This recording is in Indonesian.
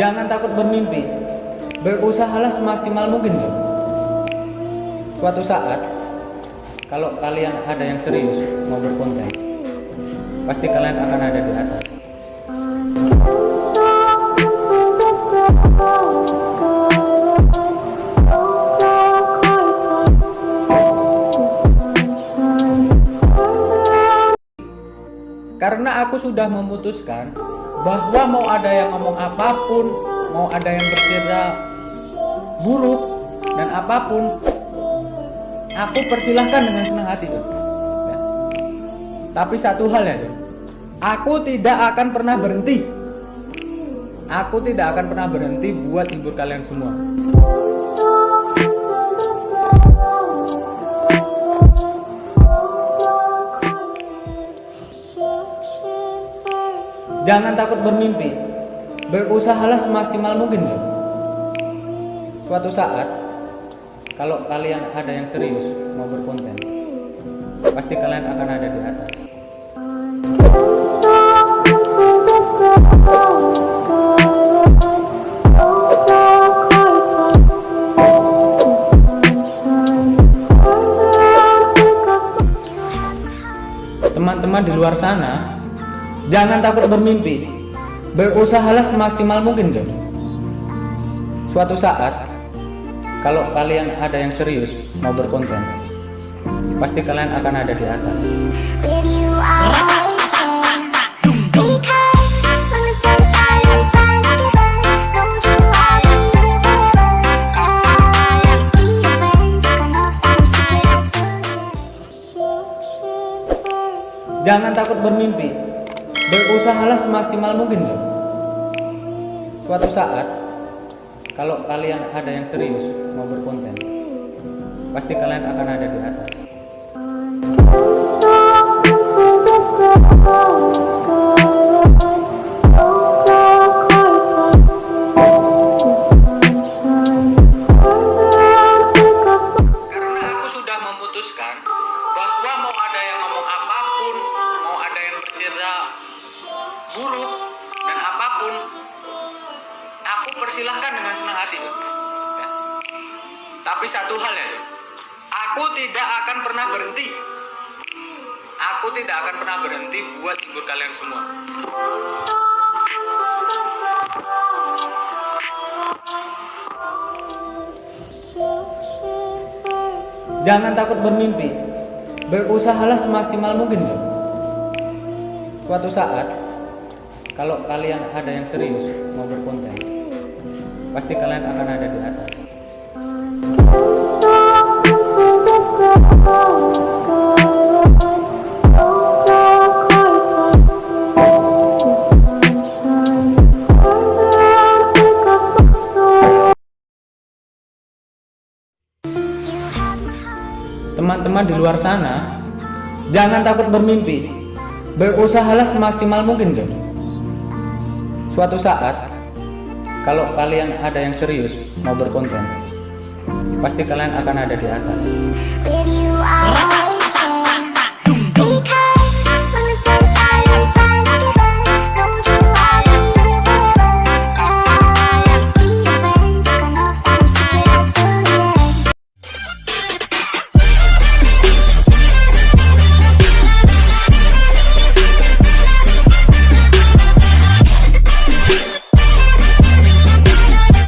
Jangan takut bermimpi. Berusahalah semaksimal mungkin. Suatu saat, kalau kalian ada yang serius mau berkonten, pasti kalian akan ada di atas. Karena aku sudah memutuskan bahwa mau ada yang ngomong apa pun, mau ada yang berkira buruk dan apa pun, aku persilahkan dengan senang hati tuh. Ya. Tapi satu hal ya, aku tidak akan pernah berhenti. Aku tidak akan pernah berhenti buat hibur kalian semua. Jangan takut bermimpi. Berusahalah semaksimal mungkin, bro. Suatu saat, kalau kalian ada yang serius mau berkonten, pasti kalian akan ada di atas. Teman-teman di luar sana, jangan takut bermimpi. Berusahalah semaksimal mungkin, bro. Suatu saat, kalau kalian ada yang serius mau berkonten, pasti kalian akan ada di atas. Jangan takut bermimpi. Berusahalah semaksimal mungkin, bro. Suatu saat, kalau kalian ada yang serius mau berkonten, pasti kalian akan ada di atas. Buruk dan apa pun, aku persilahkan dengan senang hati. Ya. Tapi satu hal ya, aku tidak akan pernah berhenti. Aku tidak akan pernah berhenti buat hibur kalian semua. Jangan takut bermimpi. Berusahalah semaksimal mungkin. Suatu saat, kalau kalian ada yang serius mau berkonten, pasti kalian akan ada di atas. Teman-teman di luar sana, jangan takut bermimpi. Berusahalah semaksimal mungkin, bro. Suatu saat, kalau kalian ada yang serius mau berkonten, pasti kalian akan ada di atas.